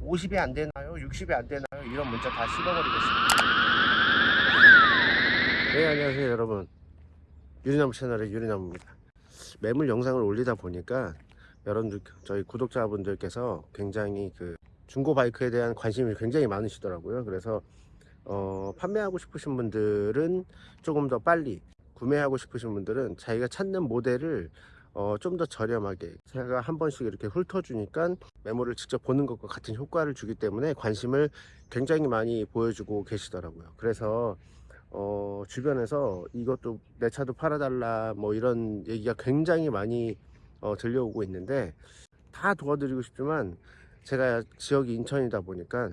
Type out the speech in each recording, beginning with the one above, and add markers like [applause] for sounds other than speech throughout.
50이 안 되나요? 60이 안 되나요? 이런 문자 다 씹어버리겠습니다. 네, 안녕하세요, 여러분. 유리나무 채널의 유리나무입니다. 매물 영상을 올리다 보니까 여러분들, 저희 구독자분들께서 굉장히 그 중고 바이크에 대한 관심이 굉장히 많으시더라고요. 그래서 어, 판매하고 싶으신 분들은 조금 더 빨리 구매하고 싶으신 분들은 자기가 찾는 모델을 어, 좀 더 저렴하게 제가 한 번씩 이렇게 훑어주니까 메모를 직접 보는 것과 같은 효과를 주기 때문에 관심을 굉장히 많이 보여주고 계시더라고요. 그래서 어, 주변에서 이것도 내 차도 팔아달라 뭐 이런 얘기가 굉장히 많이 어, 들려오고 있는데 다 도와드리고 싶지만 제가 지역이 인천이다 보니까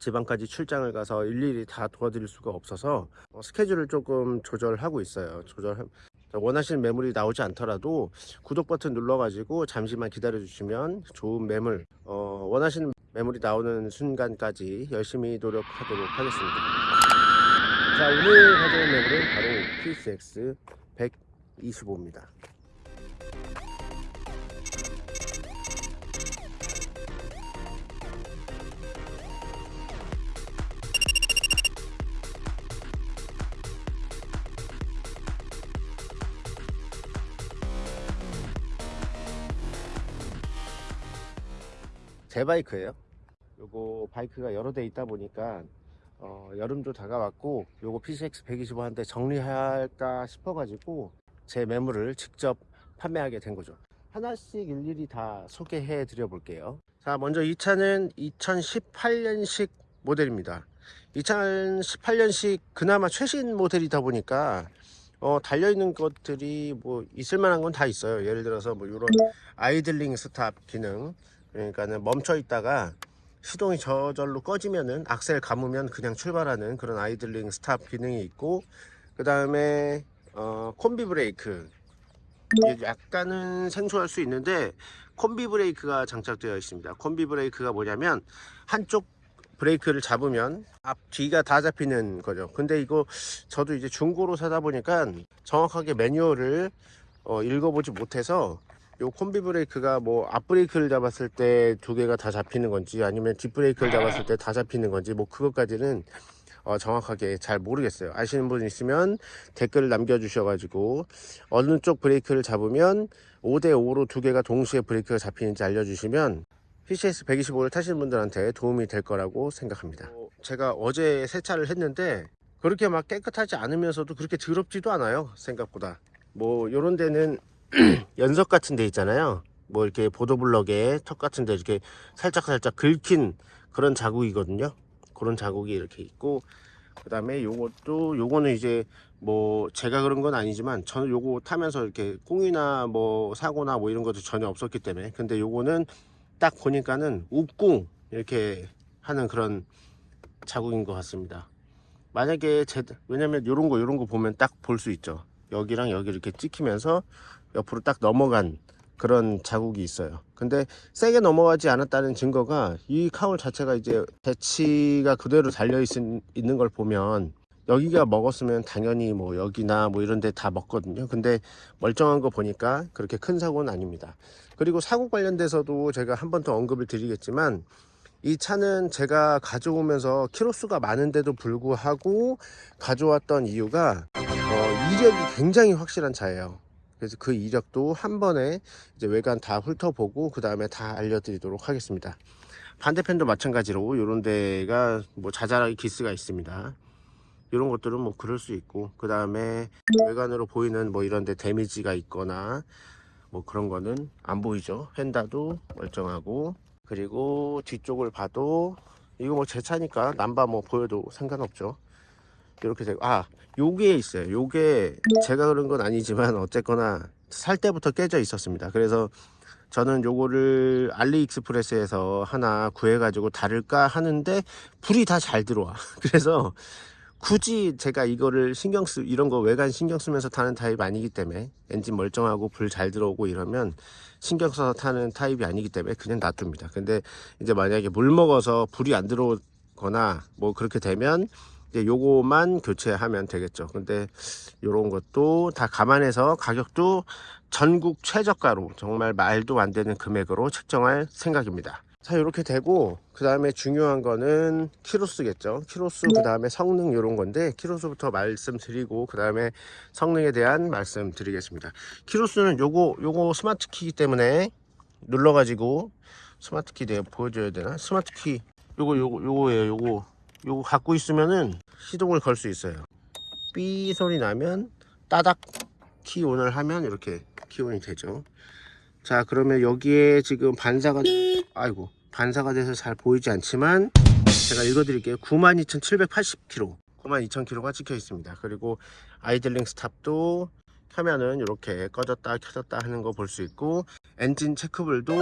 지방까지 출장을 가서 일일이 다 도와드릴 수가 없어서 어, 스케줄을 조금 조절하고 있어요. 조절 원하시는 매물이 나오지 않더라도 구독 버튼 눌러가지고 잠시만 기다려 주시면 좋은 매물 어, 원하시는 매물이 나오는 순간까지 열심히 노력하도록 하겠습니다. 자 오늘 가져온 매물은 바로 PCX 125입니다. 제 바이크예요. 요거 바이크가 여러 대 있다 보니까 어, 여름도 다가왔고 요거 PCX 125 한 대 정리할까 싶어 가지고 제 매물을 직접 판매하게 된 거죠. 하나씩 일일이 다 소개해 드려 볼게요. 자 먼저 이 차는 2018년식 모델입니다. 2018년식 그나마 최신 모델이다 보니까 어, 달려있는 것들이 뭐 있을 만한 건 다 있어요. 예를 들어서 뭐 이런 idling stop 기능 그러니까는 멈춰 있다가 시동이 저절로 꺼지면은 악셀 감으면 그냥 출발하는 그런 idling stop 기능이 있고 그 다음에 어, 콤비 브레이크. 이게 약간은 생소할 수 있는데 콤비 브레이크가 장착되어 있습니다. 콤비 브레이크가 뭐냐면 한쪽 브레이크를 잡으면 앞 뒤가 다 잡히는 거죠. 근데 이거 저도 이제 중고로 사다 보니까 정확하게 매뉴얼을 어, 읽어보지 못해서 요 콤비 브레이크가 뭐 앞브레이크를 잡았을 때 두 개가 다 잡히는 건지 아니면 뒷브레이크를 잡았을 때 다 잡히는 건지 뭐 그것까지는 어 정확하게 잘 모르겠어요. 아시는 분 있으면 댓글을 남겨 주셔 가지고 어느 쪽 브레이크를 잡으면 5대5로 두 개가 동시에 브레이크가 잡히는지 알려주시면 PCS 125를 타시는 분들한테 도움이 될 거라고 생각합니다. 어, 제가 어제 세차를 했는데 그렇게 막 깨끗하지 않으면서도 그렇게 더럽지도 않아요 생각보다. 뭐 요런 데는 [clears throat] 연석 같은 데 있잖아요. 뭐 이렇게 보도블럭에 턱 같은 데 이렇게 살짝 살짝 긁힌 그런 자국이거든요. 그런 자국이 이렇게 있고 그 다음에 요것도 요거는 이제 뭐 제가 그런 건 아니지만 저는 요거 타면서 이렇게 꽁이나 뭐 사고나 뭐 이런 것도 전혀 없었기 때문에 근데 요거는 딱 보니까는 욱궁 이렇게 하는 그런 자국인 것 같습니다. 만약에 제 왜냐면 요런 거 요런 거 보면 딱 볼 수 있죠 여기랑 여기 이렇게 찍히면서 옆으로 딱 넘어간 그런 자국이 있어요. 근데 세게 넘어가지 않았다는 증거가 이 카울 자체가 이제 배치가 그대로 달려 있, 있는 걸 보면 여기가 먹었으면 당연히 뭐 여기나 뭐 이런 데 다 먹거든요. 근데 멀쩡한 거 보니까 그렇게 큰 사고는 아닙니다. 그리고 사고 관련돼서도 제가 한 번 더 언급을 드리겠지만 이 차는 제가 가져오면서 키로수가 많은데도 불구하고 가져왔던 이유가 어, 이력이 굉장히 확실한 차예요. 그래서 그 이력도 한 번에 이제 외관 다 훑어보고 그 다음에 다 알려드리도록 하겠습니다. 반대편도 마찬가지로 이런 데가 뭐 자잘하게 기스가 있습니다. 이런 것들은 뭐 그럴 수 있고 그 다음에 외관으로 보이는 뭐 이런 데 데미지가 있거나 뭐 그런 거는 안 보이죠. 휀다도 멀쩡하고 그리고 뒤쪽을 봐도 이거 뭐 제 차니까 남바 뭐 보여도 상관없죠 이렇게 되고 아 요게 있어요. 요게 제가 그런 건 아니지만 어쨌거나 살 때부터 깨져 있었습니다. 그래서 저는 요거를 알리익스프레스에서 하나 구해 가지고 다를까 하는데 불이 다 잘 들어와. [laughs] 그래서 굳이 제가 이거를 신경 쓰 이런 거 외관 신경 쓰면서 타는 타입 아니기 때문에 엔진 멀쩡하고 불 잘 들어오고 이러면 신경 써서 타는 타입이 아니기 때문에 그냥 놔둡니다. 근데 이제 만약에 물 먹어서 불이 안 들어오거나 뭐 그렇게 되면 이제 요거만 교체하면 되겠죠. 근데 요런 것도 다 감안해서 가격도 전국 최저가로 정말 말도 안 되는 금액으로 책정할 생각입니다. 자 이렇게 되고 그 다음에 중요한 거는 키로수겠죠. 키로수 그 다음에 성능 이런 건데 키로수부터 말씀드리고 그 다음에 성능에 대한 말씀 드리겠습니다. 키로수는 요거 요거 스마트 키이기 때문에 눌러 가지고 스마트 키 내가 보여줘야 되나? 스마트 키. 요거 요거 요거예요 요거 요거 갖고 있으면은 시동을 걸 수 있어요. 삐 소리 나면 따닥 key on을 하면 이렇게 key on이 되죠. 자 그러면 여기에 지금 반사가 아이고 반사가 돼서 잘 보이지 않지만 제가 읽어 드릴게요. 92,780km 92,000km가 찍혀 있습니다. 그리고 idling stop도 켜면은 이렇게 꺼졌다 켜졌다 하는 거 볼 수 있고 엔진 체크불도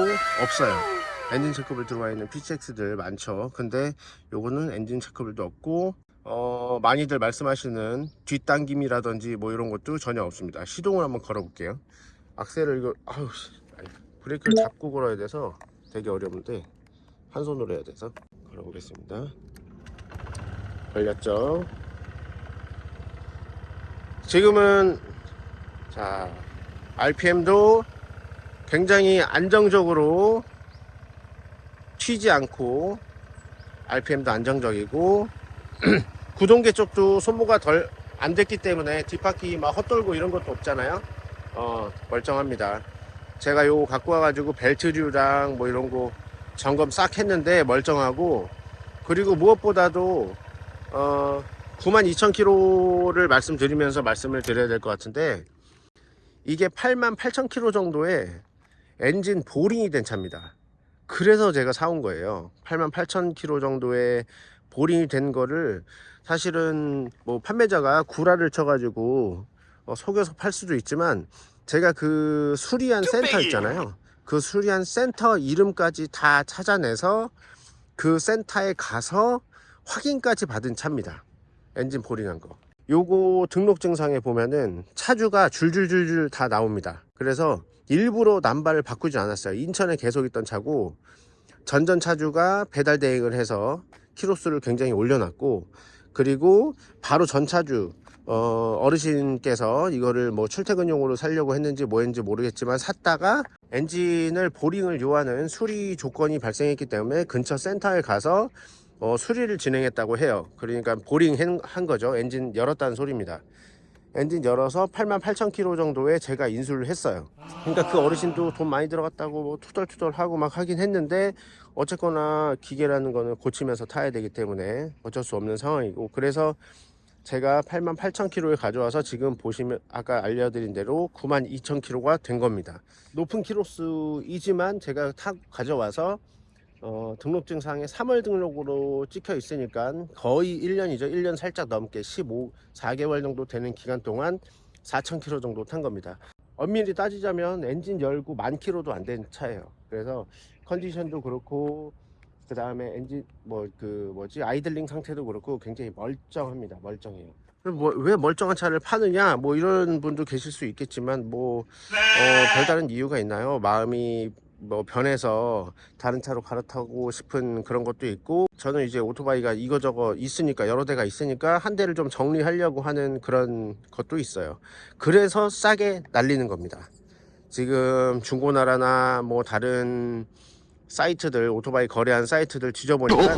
없어요 엔진 체크불 들어와 있는 PCX들 많죠. 근데 요거는 엔진 체크불도 없고 어 많이들 말씀하시는 뒷당김이라든지 뭐 이런 것도 전혀 없습니다. 시동을 한번 걸어 볼게요. 악셀을 이거 아니, 브레이크를 잡고 걸어야 돼서 되게 어려운데 한 손으로 해야 돼서 걸어 보겠습니다. 걸렸죠? 지금은 자 RPM도 굉장히 안정적으로 튀지 않고 RPM도 안정적이고 [clears throat] 구동계 쪽도 소모가 덜 안 됐기 때문에 뒷바퀴 막 헛돌고 이런 것도 없잖아요. 어 멀쩡합니다. 제가 요거 갖고 와가지고 벨트류랑 뭐 이런 거 점검 싹 했는데 멀쩡하고 그리고 무엇보다도 어 92,000km를 말씀드리면서 말씀을 드려야 될 것 같은데 이게 88,000km 정도의 엔진 보링이 된 차입니다 그래서 제가 사온 거예요. 88,000km 정도의 보링이 된 거를 사실은 뭐 판매자가 구라를 쳐가지고 어, 속여서 팔 수도 있지만 제가 그 수리한 센터 있잖아요. 그 수리한 센터 이름까지 다 찾아내서 그 센터에 가서 확인까지 받은 차입니다. 엔진 보링한 거. 요거 등록증상에 보면은 차주가 줄줄줄줄 다 나옵니다. 그래서 일부러 남바를 바꾸지 않았어요. 인천에 계속 있던 차고 전전 차주가 배달 대행을 해서 키로수를 굉장히 올려놨고 그리고 바로 전 차주 어, 어르신께서 이거를 뭐 출퇴근용으로 살려고 했는지 뭐했는지 모르겠지만 샀다가 엔진을 보링을 요하는 수리 조건이 발생했기 때문에 근처 센터에 가서 어, 수리를 진행했다고 해요. 그러니까 보링 한- 한 거죠. 엔진 열었다는 소리입니다 엔진 열어서 88,000km 정도에 제가 인수를 했어요. 그러니까 그 어르신도 돈 많이 들어갔다고 뭐 투덜투덜 하고 막 하긴 했는데 어쨌거나 기계라는 거는 고치면서 타야 되기 때문에 어쩔 수 없는 상황이고 그래서 제가 88,000km를 가져와서 지금 보시면 아까 알려드린 대로 92,000km가 된 겁니다. 높은 키로수이지만 제가 타 가져와서 어, 등록증상에 3월 등록으로 찍혀 있으니까 거의 1년이죠. 1년 살짝 넘게 15 4개월 정도 되는 기간 동안 4,000km 정도 탄 겁니다. 엄밀히 따지자면 엔진 열고 만 킬로도 안 된 차예요. 그래서 컨디션도 그렇고 그 다음에 엔진 뭐 그 뭐지? 아이들링 상태도 그렇고 굉장히 멀쩡합니다. 멀쩡해요. 뭐, 왜 멀쩡한 차를 파느냐? 뭐 이런 분도 계실 수 있겠지만 뭐 어, 별다른 이유가 있나요? 마음이 뭐 변해서 다른 차로 갈아타고 싶은 그런 것도 있고 저는 이제 오토바이가 이거저거 있으니까 여러 대가 있으니까 한 대를 좀 정리하려고 하는 그런 것도 있어요. 그래서 싸게 날리는 겁니다. 지금 중고나라나 뭐 다른 사이트들 오토바이 거래한 사이트들 뒤져보니까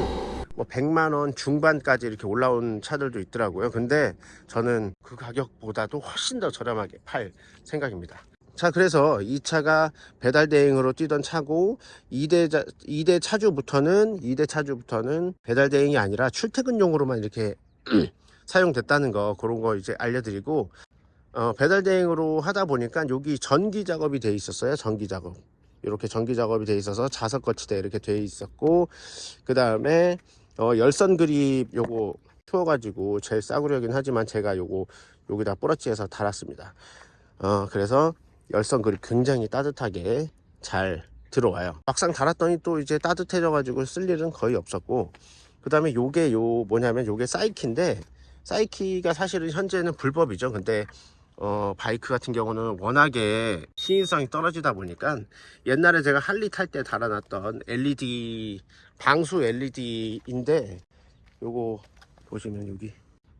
뭐 100만원 중반까지 이렇게 올라온 차들도 있더라고요. 근데 저는 그 가격보다도 훨씬 더 저렴하게 팔 생각입니다 자 그래서 이 차가 배달 대행으로 뛰던 차고 2대, 자, 2대 차주부터는 2대 차주부터는 배달 대행이 아니라 출퇴근용으로만 이렇게 [clears throat] 사용됐다는 거 그런 거 이제 알려드리고 어, 배달 대행으로 하다 보니까 여기 전기 작업이 돼 있었어요 전기 작업. 이렇게 전기 작업이 돼 있어서 자석 거치대 이렇게 돼 있었고 그 다음에 어, 열선 그립 요거 키워가지고 제일 싸구려긴 하지만 제가 요거 여기다 뿌러치해서 달았습니다. 어, 그래서 열선 그립 굉장히 따뜻하게 잘 들어와요. 막상 달았더니 또 이제 따뜻해져 가지고 쓸 일은 거의 없었고 그 다음에 요게 요 뭐냐면 요게 사이키인데 사이키가 사실은 현재는 불법이죠. 근데 어, 바이크 같은 경우는 워낙에 신인성이 떨어지다 보니까 옛날에 제가 할리 탈 때 달아놨던 LED 방수 LED인데 요거 보시면 여기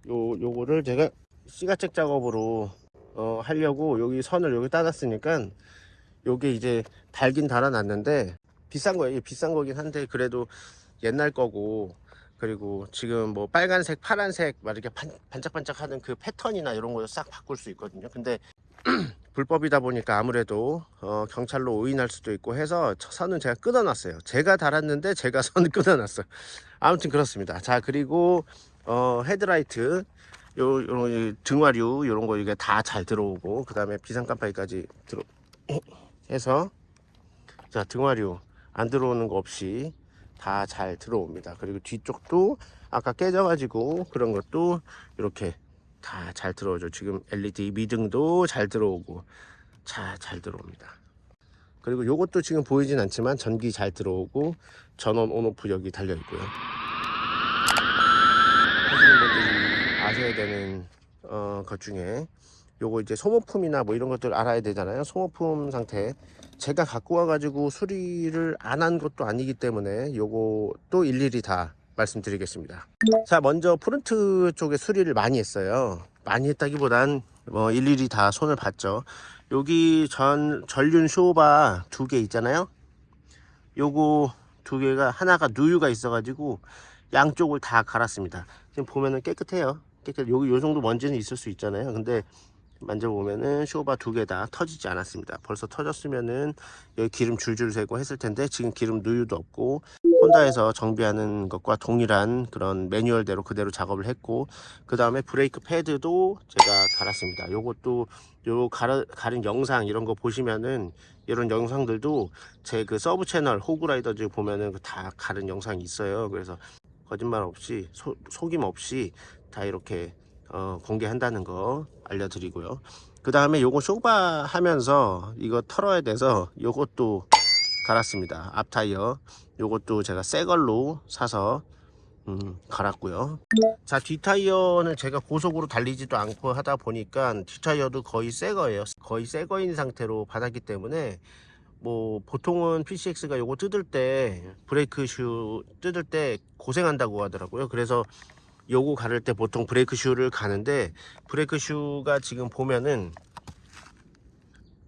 요 요거를 제가 시가책 작업으로 어, 하려고 여기 선을 여기 따놨으니까 요게 이제 달긴 달아놨는데 비싼 거예요. 비싼 거긴 한데 그래도 옛날 거고 그리고 지금 뭐 빨간색 파란색 막 이렇게 반, 반짝반짝 하는 그 패턴이나 이런 거 싹 바꿀 수 있거든요. 근데 [clears throat] 불법이다 보니까 아무래도 어, 경찰로 오인할 수도 있고 해서 저 선은 제가 끊어놨어요. 제가 달았는데 제가 [laughs] 선 끊어놨어요. 아무튼 그렇습니다. 자 그리고 어, 헤드라이트 요, 요런 이 등화류 요런 거 이게 다 잘 들어오고 그 다음에 비상 깜빡이까지 들어 해서 자 등화류 안 들어오는 거 없이 다 잘 들어옵니다. 그리고 뒤쪽도 아까 깨져 가지고 그런 것도 이렇게 다 잘 들어오죠. 지금 LED 미등도 잘 들어오고 자 잘 들어옵니다. 그리고 요것도 지금 보이진 않지만 전기 잘 들어오고 전원 온오프 여기 달려 있고요 아셔야 되는 어, 것 중에 요거 이제 소모품이나 뭐 이런 것들 알아야 되잖아요. 소모품 상태. 제가 갖고 와 가지고 수리를 안 한 것도 아니기 때문에 요것도 일일이 다 말씀드리겠습니다. 자 먼저 front 쪽에 수리를 많이 했어요. 많이 했다기보단 뭐 일일이 다 손을 봤죠. 여기 전 전륜 쇼바 두 개 있잖아요. 요거 두 개가 하나가 누유가 있어 가지고 양쪽을 다 갈았습니다. 지금 보면은 깨끗해요 깨끗 여기 요 정도 먼지는 있을 수 있잖아요. 근데 만져보면은 쇼바 두 개 다 터지지 않았습니다. 벌써 터졌으면은 여기 기름 줄줄 새고 했을 텐데 지금 기름 누유도 없고 혼다에서 정비하는 것과 동일한 그런 매뉴얼대로 그대로 작업을 했고 그 다음에 브레이크 패드도 제가 갈았습니다. 요것도 요 갈으, 갈은 영상 이런 거 보시면은 이런 영상들도 제 그 sub 채널 호그라이더즈 보면은 그 다 갈은 영상이 있어요. 그래서 거짓말 없이 소, 속임 없이 다 이렇게 어, 공개한다는 거 알려드리고요. 그 다음에 요거 쇼바 하면서 이거 털어야 돼서 요것도 갈았습니다. 앞 타이어. 요것도 제가 새 걸로 사서 음, 갈았고요. 자 뒷타이어는 제가 고속으로 달리지도 않고 하다 보니까 뒷타이어도 거의 새 거예요. 거의 새 거인 상태로 받았기 때문에 뭐 보통은 PCX가 요거 뜯을 때 브레이크 슈 뜯을 때 고생한다고 하더라고요. 그래서 요거 갈을 때 보통 브레이크 shoe를 가는데 브레이크 shoe가 지금 보면은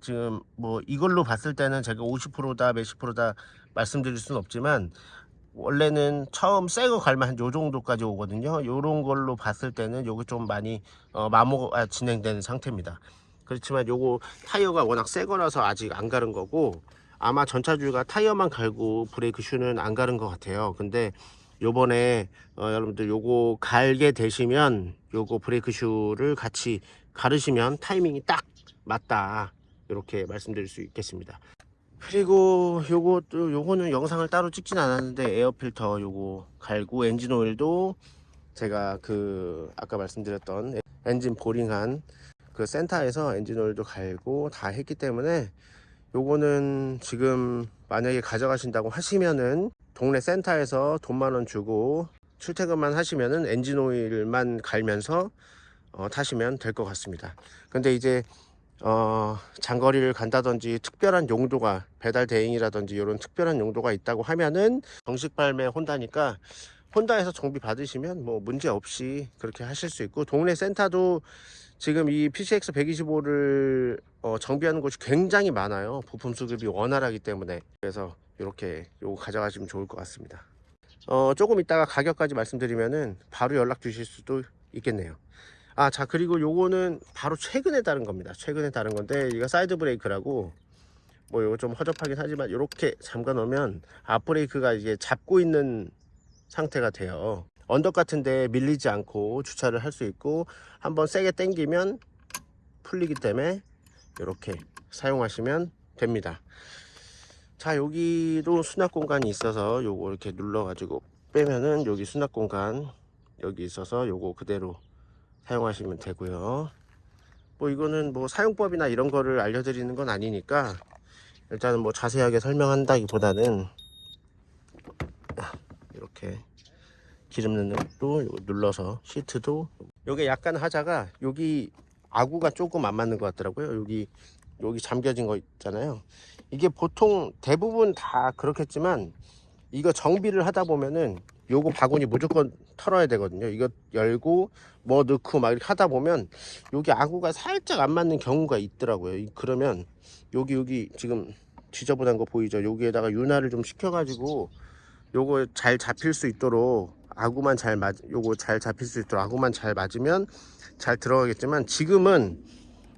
지금 뭐 이걸로 봤을 때는 제가 50%다 몇십 프로다 말씀드릴 수는 없지만 원래는 처음 새거 갈면 한 요 정도까지 오거든요. 요런 걸로 봤을 때는 요게 좀 많이 어, 마모가 진행되는 상태입니다 그렇지만 요거 타이어가 워낙 새 거라서 아직 안 갈은 거고 아마 전차주가 타이어만 갈고 브레이크 shoe는 안 갈은 것 같아요. 근데 요번에 어, 여러분들 요거 갈게 되시면 요거 브레이크 shoe를 같이 갈으시면 타이밍이 딱 맞다. 이렇게 말씀드릴 수 있겠습니다. 그리고 요것도 요거는 영상을 따로 찍진 않았는데 에어 필터 요거 갈고 엔진 오일도 제가 그 아까 말씀드렸던 엔진 보링한 그 센터에서 엔진 오일도 갈고 다 했기 때문에 요거는 지금 만약에 가져가신다고 하시면은 동네 센터에서 돈 만 원 주고 출퇴근만 하시면은 엔진 오일만 갈면서 어, 타시면 될 것 같습니다. 근데 이제 어, 장거리를 간다든지 특별한 용도가 배달 대행이라든지 이런 특별한 용도가 있다고 하면은 정식 발매 혼다니까 혼다에서 정비 받으시면 뭐 문제 없이 그렇게 하실 수 있고 동네 센터도 지금 이 PCX 125를 어, 정비하는 곳이 굉장히 많아요. 부품 수급이 원활하기 때문에. 그래서 이렇게 요거 가져가시면 좋을 것 같습니다. 어, 조금 이따가 가격까지 말씀드리면은 바로 연락 주실 수도 있겠네요. 아 자 그리고 요거는 바로 최근에 달은 겁니다. 최근에 달은 건데 이거 사이드 브레이크라고 뭐 요거 좀 허접하긴 하지만 이렇게 잠가 놓으면 앞 브레이크가 이제 잡고 있는 상태가 돼요 언덕 같은데 밀리지 않고 주차를 할 수 있고 한번 세게 당기면 풀리기 때문에 이렇게 사용하시면 됩니다. 자 여기도 수납 공간이 있어서 요거 이렇게 눌러 가지고 빼면은 여기 수납 공간 여기 있어서 요거 그대로 사용하시면 되고요. 뭐 이거는 뭐 사용법이나 이런 거를 알려드리는 건 아니니까 일단은 뭐 자세하게 설명한다기 보다는 이렇게 기름 넣는 것도 눌러서 시트도 요게 약간 하자가 여기 아구가 조금 안 맞는 것 같더라고요. 여기 여기 잠겨진 거 있잖아요. 이게 보통 대부분 다 그렇겠지만 이거 정비를 하다 보면은 요거 바구니 무조건 털어야 되거든요. 이거 열고 뭐 넣고 막 이렇게 하다 보면 여기 아구가 살짝 안 맞는 경우가 있더라고요. 이- 그러면 여기 여기 지금 지저분한 거 보이죠? 여기에다가 윤활을 좀 시켜 가지고 요거 잘 잡힐 수 있도록 아구만 잘 맞, 요거 잘 잡힐 수 있도록 아구만 잘 맞으면 잘 들어가겠지만 지금은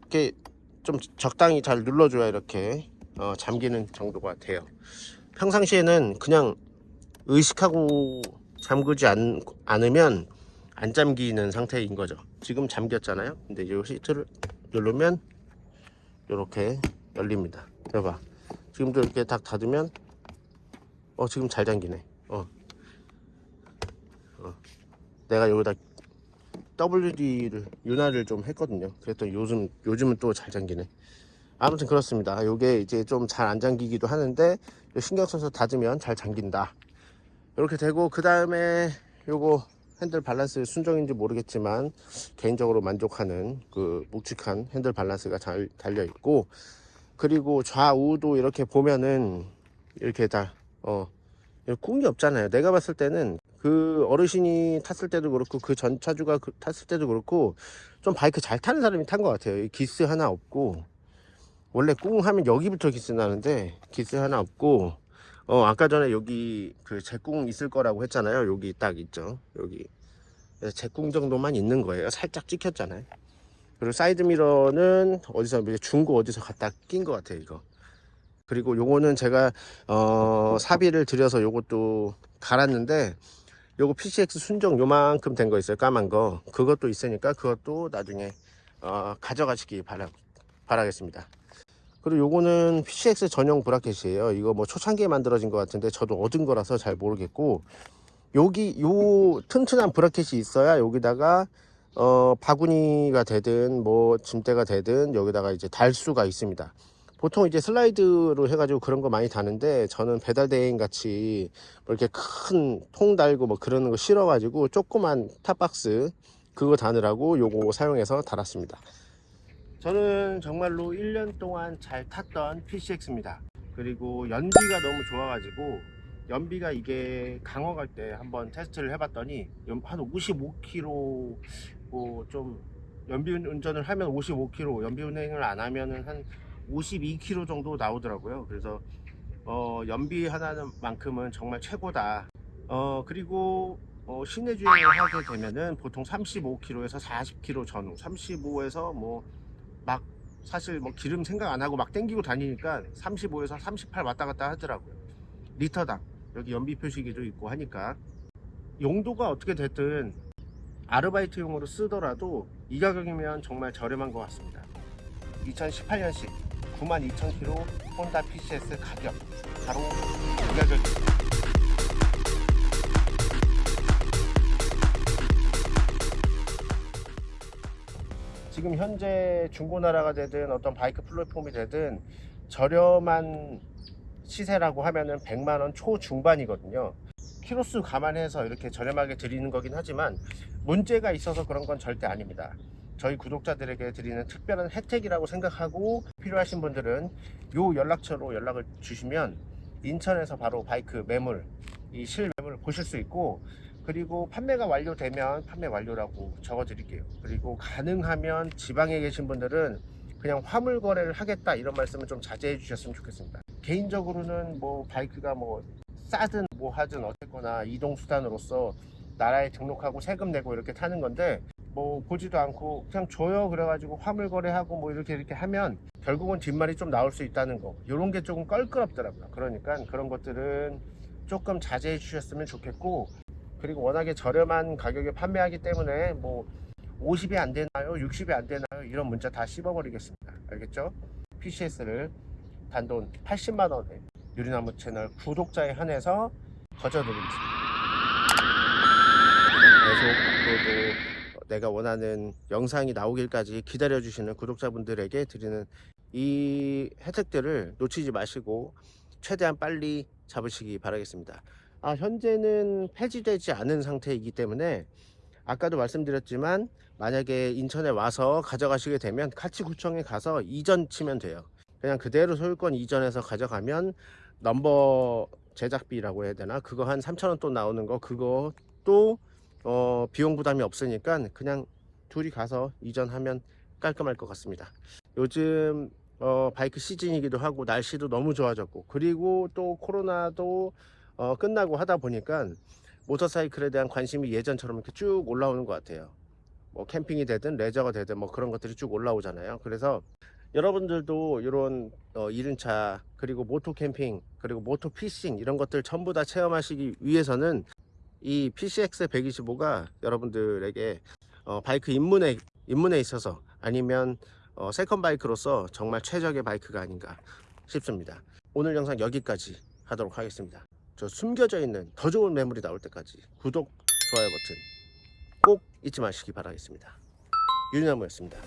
이렇게 좀 적당히 잘 눌러줘야 이렇게 어, 잠기는 정도가 돼요. 평상시에는 그냥 의식하고 잠그지 않, 않으면 안 잠기는 상태인 거죠. 지금 잠겼잖아요. 근데 이 시트를 누르면 이렇게 열립니다. 봐봐. 지금도 이렇게 딱 닫으면 어 지금 잘 잠기네. 어. 어. 내가 여기다 WD를 윤활을 좀 했거든요. 그랬더니 요즘 요즘은 또 잘 잠기네. 아무튼 그렇습니다. 요게 이제 좀 잘 안 잠기기도 하는데 신경 써서 닫으면 잘 잠긴다. 이렇게 되고 그 다음에 요거 핸들 밸런스 순정인지 모르겠지만 개인적으로 만족하는 그 묵직한 핸들 밸런스가 잘 달려 있고 그리고 좌우도 이렇게 보면은 이렇게 다 어 꿍이 없잖아요. 내가 봤을 때는 그 어르신이 탔을 때도 그렇고 그 전 차주가 그 탔을 때도 그렇고 좀 바이크 잘 타는 사람이 탄 것 같아요. 이 기스 하나 없고 원래 꿍 하면 여기부터 기스 나는데 기스 하나 없고 어 아까 전에 여기 그 제꿍 있을 거라고 했잖아요. 여기 딱 있죠. 여기 제꿍 정도만 있는 거예요. 살짝 찍혔잖아요. 그리고 사이드 미러는 어디서 중고 어디서 갖다 낀 것 같아요. 이거. 그리고 요거는 제가 어 사비를 들여서 요것도 갈았는데 요거 PCX 순정 요만큼 된 거 있어요. 까만 거. 그것도 있으니까 그것도 나중에 어 가져가시기 바라, 바라겠습니다. 그리고 요거는 PCX 전용 브라켓이에요. 이거 뭐 초창기에 만들어진 것 같은데 저도 얻은 거라서 잘 모르겠고 여기 요 튼튼한 브라켓이 있어야 여기다가 어 바구니가 되든 뭐 짐대가 되든 여기다가 이제 달 수가 있습니다 보통 이제 슬라이드로 해가지고 그런 거 많이 다는데 저는 배달 대행 같이 뭐 이렇게 큰 통 달고 뭐 그러는 거 싫어 가지고 조그만 탑박스 그거 다느라고 요거 사용해서 달았습니다. 저는 정말로 1년 동안 잘 탔던 PCX입니다. 그리고 연비가 너무 좋아 가지고 연비가 이게 강화 갈 때 한번 테스트를 해봤더니 한 55km 뭐 좀 연비 운전을 하면 55km 연비 운행을 안 하면은 한 52km 정도 나오더라고요. 그래서 어, 연비 하나는 만큼은 정말 최고다. 어, 그리고 어, 시내 주행을 하게 되면은 보통 35km에서 40km 전후 35에서 뭐 막 사실 뭐 기름 생각 안 하고 막 땡기고 다니니까 35에서 38 왔다 갔다 하더라고요. 리터당. 여기 연비 표시기도 있고 하니까. 용도가 어떻게 됐든 아르바이트용으로 쓰더라도 이 가격이면 정말 저렴한 것 같습니다. 2018년식 92,000km 혼다 PCS 가격. 바로 이 가격입니다. 지금 현재 중고나라가 되든 어떤 바이크 플랫폼이 되든 저렴한 시세라고 하면은 100만원 초중반이거든요. 키로수 감안해서 이렇게 저렴하게 드리는 거긴 하지만 문제가 있어서 그런 건 절대 아닙니다 저희 구독자들에게 드리는 특별한 혜택이라고 생각하고 필요하신 분들은 요 연락처로 연락을 주시면 인천에서 바로 바이크 매물 이 실매물을 보실 수 있고 그리고 판매가 완료되면 판매 완료라고 적어 드릴게요. 그리고 가능하면 지방에 계신 분들은 그냥 화물 거래를 하겠다 이런 말씀을 좀 자제해 주셨으면 좋겠습니다. 개인적으로는 뭐 바이크가 뭐 싸든 뭐 하든 어쨌거나 이동수단으로서 나라에 등록하고 세금 내고 이렇게 타는 건데 뭐 보지도 않고 그냥 줘요. 그래가지고 화물 거래하고 뭐 이렇게 이렇게 하면 결국은 뒷말이 좀 나올 수 있다는 거. 이런 게 조금 껄끄럽더라고요. 그러니까 그런 것들은 조금 자제해 주셨으면 좋겠고 그리고 워낙에 저렴한 가격에 판매하기 때문에 뭐 50이 안 되나요? 60이 안 되나요? 이런 문자 다 씹어버리겠습니다. 알겠죠? PCS를 단돈 80만원에 유리나무 채널 구독자에 한해서 거저드립니다. 계속 앞으로도 내가 원하는 영상이 나오길까지 기다려 주시는 구독자분들에게 드리는 이 혜택들을 놓치지 마시고 최대한 빨리 잡으시기 바라겠습니다. 아, 현재는 폐지되지 않은 상태이기 때문에 아까도 말씀드렸지만 만약에 인천에 와서 가져가시게 되면 카치구청에 가서 이전 치면 돼요. 그냥 그대로 소유권 이전해서 가져가면 넘버 제작비라고 해야 되나? 그거 한 3천원 또 나오는 거 그거 또 어, 비용 부담이 없으니까 그냥 둘이 가서 이전하면 깔끔할 것 같습니다 요즘 어, 바이크 시즌이기도 하고 날씨도 너무 좋아졌고 그리고 또 코로나도 어, 끝나고 하다 보니까 모터사이클에 대한 관심이 예전처럼 이렇게 쭉 올라오는 것 같아요. 뭐 캠핑이 되든 레저가 되든 뭐 그런 것들이 쭉 올라오잖아요. 그래서 여러분들도 이런 어, 이륜차 그리고 moto 캠핑 그리고 moto fishing 이런 것들 전부 다 체험하시기 위해서는 이 PCX 125가 여러분들에게 어, 바이크 입문에 입문에 있어서 아니면 어, second 바이크로서 정말 최적의 바이크가 아닌가 싶습니다. 오늘 영상 여기까지 하도록 하겠습니다. 저 숨겨져 있는 더 좋은 매물이 나올 때까지 구독, 좋아요 버튼 꼭 잊지 마시기 바라겠습니다. 유나무였습니다.